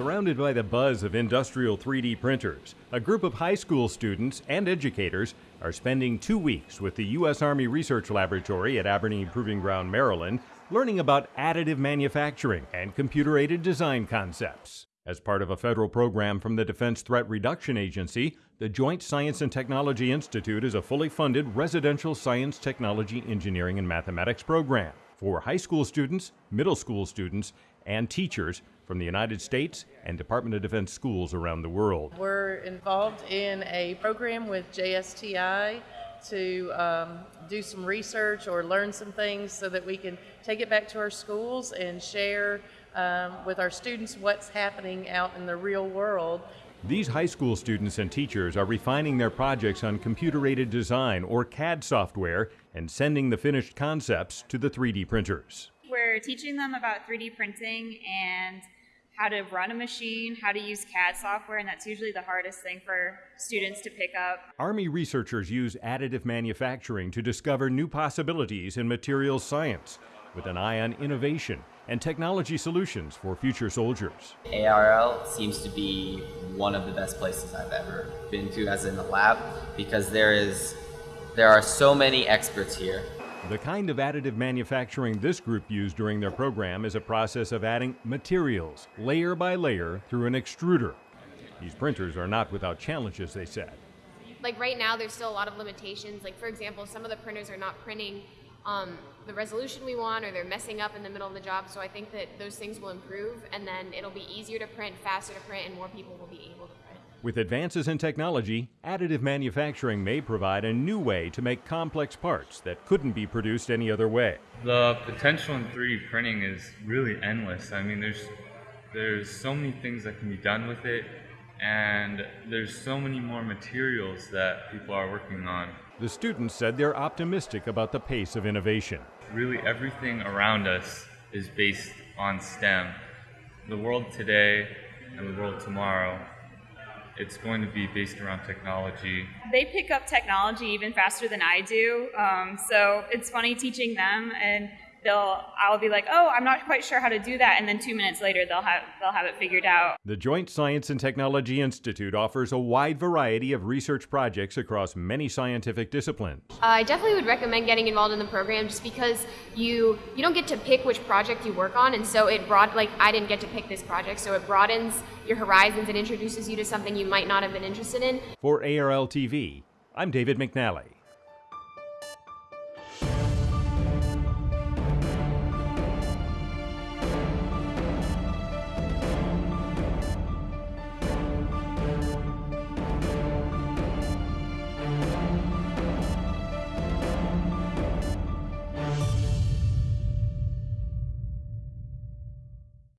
Surrounded by the buzz of industrial 3D printers, a group of high school students and educators are spending two weeks with the U.S. Army Research Laboratory at Aberdeen Proving Ground, Maryland, learning about additive manufacturing and computer aided design concepts. As part of a federal program from the Defense Threat Reduction Agency, the Joint Science and Technology Institute is a fully funded residential science, technology, engineering, and mathematics program for high school students, middle school students, and teachers from the United States and Department of Defense schools around the world. We're involved in a program with JSTI to um, do some research or learn some things so that we can take it back to our schools and share um, with our students what's happening out in the real world. These high school students and teachers are refining their projects on computer aided design or CAD software and sending the finished concepts to the 3D printers. We're teaching them about 3D printing and how to run a machine, how to use CAD software, and that's usually the hardest thing for students to pick up. Army researchers use additive manufacturing to discover new possibilities in materials science with an eye on innovation and technology solutions for future soldiers. ARL seems to be one of the best places I've ever been to as in the lab because there is there are so many experts here. The kind of additive manufacturing this group used during their program is a process of adding materials layer by layer through an extruder. These printers are not without challenges, they said. Like right now, there's still a lot of limitations. Like, for example, some of the printers are not printing um, the resolution we want or they're messing up in the middle of the job. So I think that those things will improve and then it'll be easier to print, faster to print, and more people will be able to. With advances in technology, additive manufacturing may provide a new way to make complex parts that couldn't be produced any other way. The potential in 3D printing is really endless. I mean, there's there's so many things that can be done with it and there's so many more materials that people are working on. The students said they're optimistic about the pace of innovation. Really, everything around us is based on STEM. The world today and the world tomorrow, it's going to be based around technology. They pick up technology even faster than I do, um, so it's funny teaching them and they'll I'll be like, "Oh, I'm not quite sure how to do that," and then 2 minutes later they'll have they'll have it figured out. The Joint Science and Technology Institute offers a wide variety of research projects across many scientific disciplines. I definitely would recommend getting involved in the program just because you you don't get to pick which project you work on and so it broad like I didn't get to pick this project, so it broadens your horizons and introduces you to something you might not have been interested in. For ARL TV, I'm David McNally.